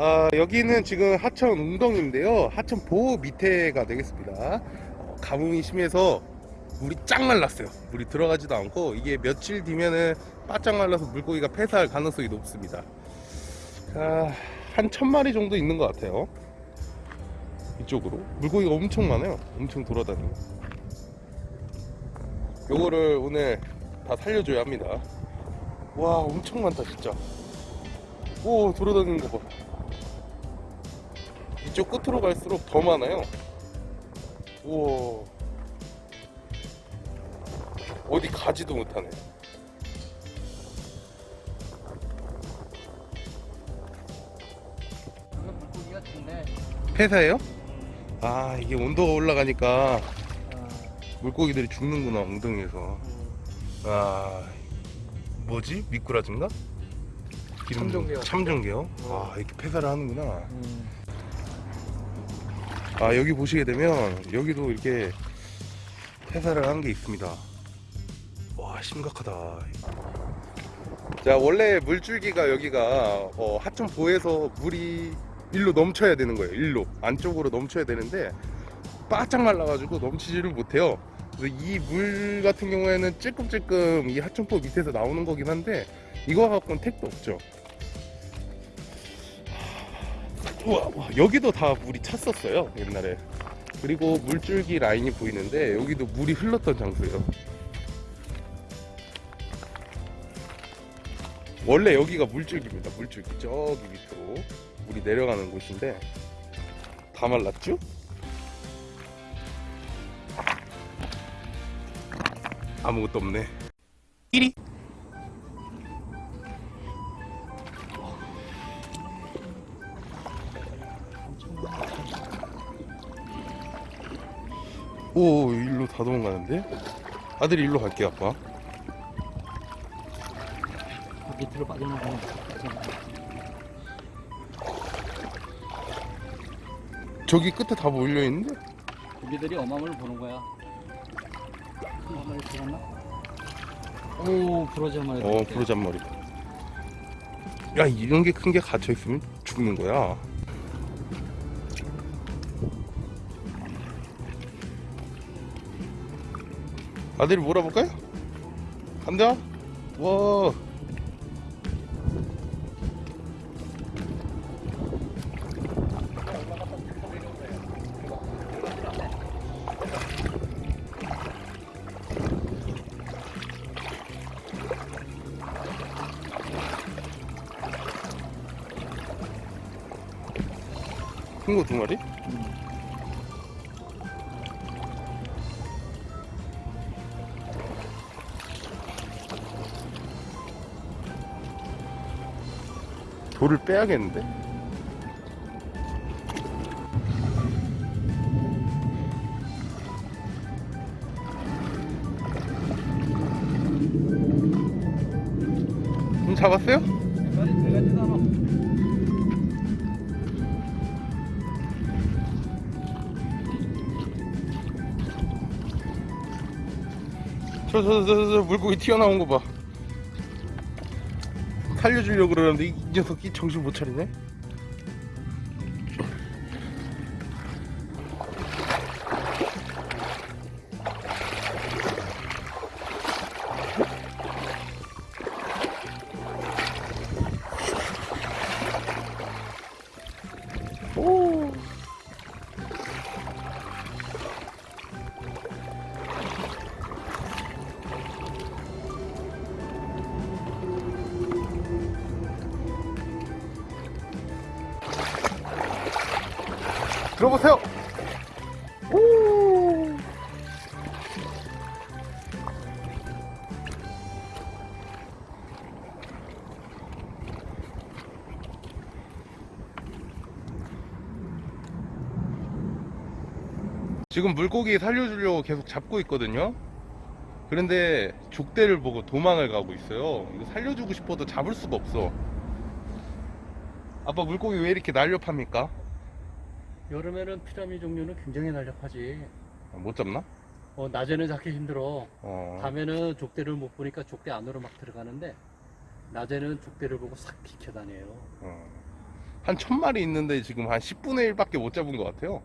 아, 여기는 지금 하천 웅덩인데요. 하천 보호 밑에가 되겠습니다. 어, 가뭄이 심해서 물이 쫙 말랐어요. 물이 들어가지도 않고 이게 며칠 뒤면은 바짝 말라서 물고기가 폐사할 가능성이 높습니다. 아, 한천 마리 정도 있는 것 같아요. 이쪽으로 물고기가 엄청 많아요. 엄청 돌아다니고. 요거를 오늘 다 살려줘야 합니다. 와, 엄청 많다 진짜. 오, 돌아다니는 거 봐. 이쪽 끝으로 갈수록 더 많아요. 우와. 어디 가지도 못하네. 폐사예요? 아, 이게 온도가 올라가니까 아, 물고기들이 죽는구나, 엉덩이에서. 아, 뭐지? 미꾸라지인가? 참종개요. 참종개요? 어. 아, 이렇게 폐사를 하는구나. 음. 아, 여기 보시게 되면, 여기도 이렇게 폐사를 한 게 있습니다. 와, 심각하다. 자, 원래 물줄기가 여기가 어, 하천보에서 물이 일로 넘쳐야 되는 거예요. 일로. 안쪽으로 넘쳐야 되는데, 바짝 말라가지고 넘치지를 못해요. 그래서 이 물 같은 경우에는 찔끔찔끔 이 하천포 밑에서 나오는 거긴 한데, 이거 갖고는 택도 없죠. 우와, 와, 여기도 다 물이 찼었어요 옛날에. 그리고 물줄기 라인이 보이는데 여기도 물이 흘렀던 장소예요. 원래 여기가 물줄기입니다 물줄기. 저기 밑으로 물이 내려가는 곳인데 다 말랐죠? 아무것도 없네 오 일로 다 도망가는데? 아들이 일로 갈게 아빠 밑으로 빠져나가는 거. 저기 끝에 다 몰려 있는데? 고기들이 어마무를 보는 거야. 한 마리 들었나? 오, 부러져 말이 어 부르잔머리 야 이런 게 큰 게 갇혀 있으면 죽는 거야 아들이 몰아볼까요? 간다 와 큰 거 두 마리? 돌을 빼야겠는데? 좀 잡았어요? 저, 저, 저, 저, 저 물고기 튀어나온 거 봐. 살려주려고 그러는데 이 녀석이 정신 못 차리네? 들어보세요. 오. 지금 물고기 살려주려고 계속 잡고 있거든요. 그런데 족대를 보고 도망을 가고 있어요. 이거 살려주고 싶어도 잡을 수가 없어. 아빠 물고기 왜 이렇게 날렵합니까? 여름에는 피라미 종류는 굉장히 날렵하지. 아, 못 잡나? 어, 낮에는 잡기 힘들어. 어. 밤에는 족대를 못 보니까 족대 안으로 막 들어가는데 낮에는 족대를 보고 싹 비켜 다녀요. 어. 한 천 마리 있는데 지금 한 10분의 1밖에 못 잡은 것 같아요.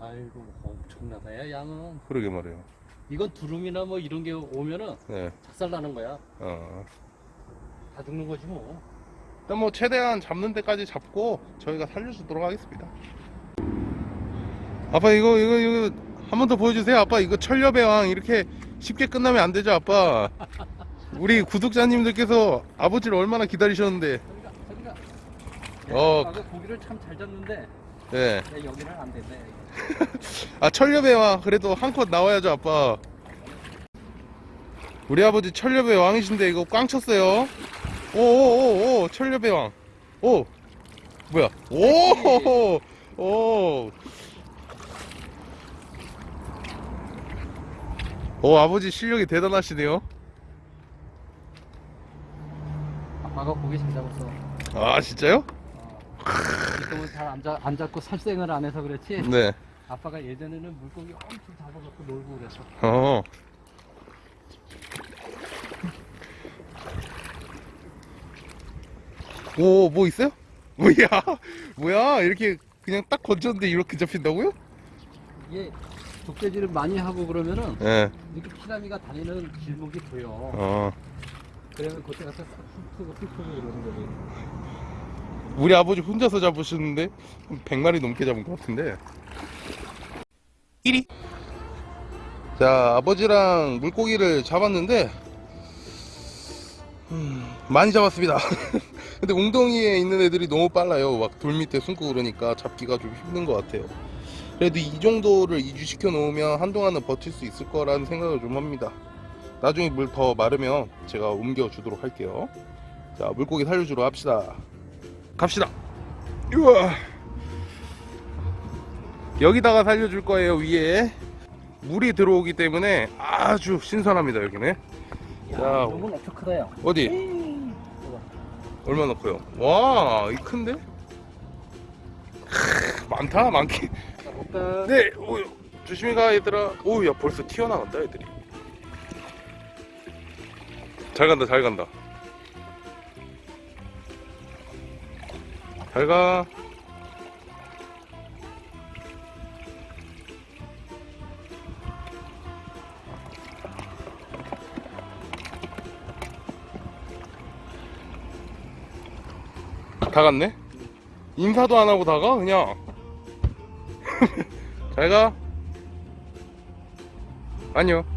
아이고 엄청나다 야 양은. 그러게 말이에요. 이건 두rum이나 뭐 이런 게 오면은 네. 작살 나는 거야. 어. 다 죽는 거지 뭐. 일단 뭐 최대한 잡는 데까지 잡고 저희가 살려주도록 하겠습니다. 아빠 이거 이거 이거 한 번 더 보여주세요. 아빠 이거 천려배왕 이렇게 쉽게 끝나면 안 되죠, 아빠. 우리 구독자님들께서 아버지를 얼마나 기다리셨는데. 저리가 저리가. 어. 아까 고기를 참 잘 잡는데 네. 내 여기는 안 된대. 아 천려배왕 그래도 한 컷 나와야죠, 아빠. 우리 아버지 천려배 왕이신데 이거 꽝 쳤어요. 오오오오 천려배 왕. 오 뭐야? 오 오. 오 아버지 실력이 대단하시네요. 아빠가 고기 잘 잡았어. 아 진짜요? 어. 지금은 잘안 잡, 안 잡고 살생을 안 해서 그렇지. 네. 아빠가 예전에는 물고기 엄청 잡아갖고 놀고 그랬어. 어. 오, 뭐 있어요? 뭐야? 뭐야? 이렇게 그냥 딱 건졌는데 이렇게 잡힌다고요? 이 게 족대질을 많이 하고 그러면은 네. 이렇게 피라미가 다니는 길목이 보여. 어. 그러면 그때 가서 훑고 훑고 이러는 거지. 우리 아버지 혼자서 잡으셨는데 한 100마리 넘게 잡은 것 같은데. 1위. 자, 아버지랑 물고기를 잡았는데 음, 많이 잡았습니다. 근데 웅덩이에 있는 애들이 너무 빨라요. 막 돌 밑에 숨고 그러니까 잡기가 좀 힘든 것 같아요. 그래도 이 정도를 이주시켜 놓으면 한동안은 버틸 수 있을 거라는 생각을 좀 합니다. 나중에 물 더 마르면 제가 옮겨 주도록 할게요. 자, 물고기 살려주러 합시다. 갑시다. 우와. 여기다가 살려줄 거예요, 위에. 물이 들어오기 때문에 아주 신선합니다, 여기는. 야, 자. 이런 건 엄청 크다, 야. 어디? 얼마나 커요? 와, 이 큰데? 크, 많다, 많긴. 자, 볼까? 네, 오, 조심히 가, 얘들아. 오, 야, 벌써 튀어나간다, 애들이. 잘 간다, 잘 간다. 잘 가. 다 갔네? 인사도 안 하고 다 가? 그냥. 잘 가. 안녕.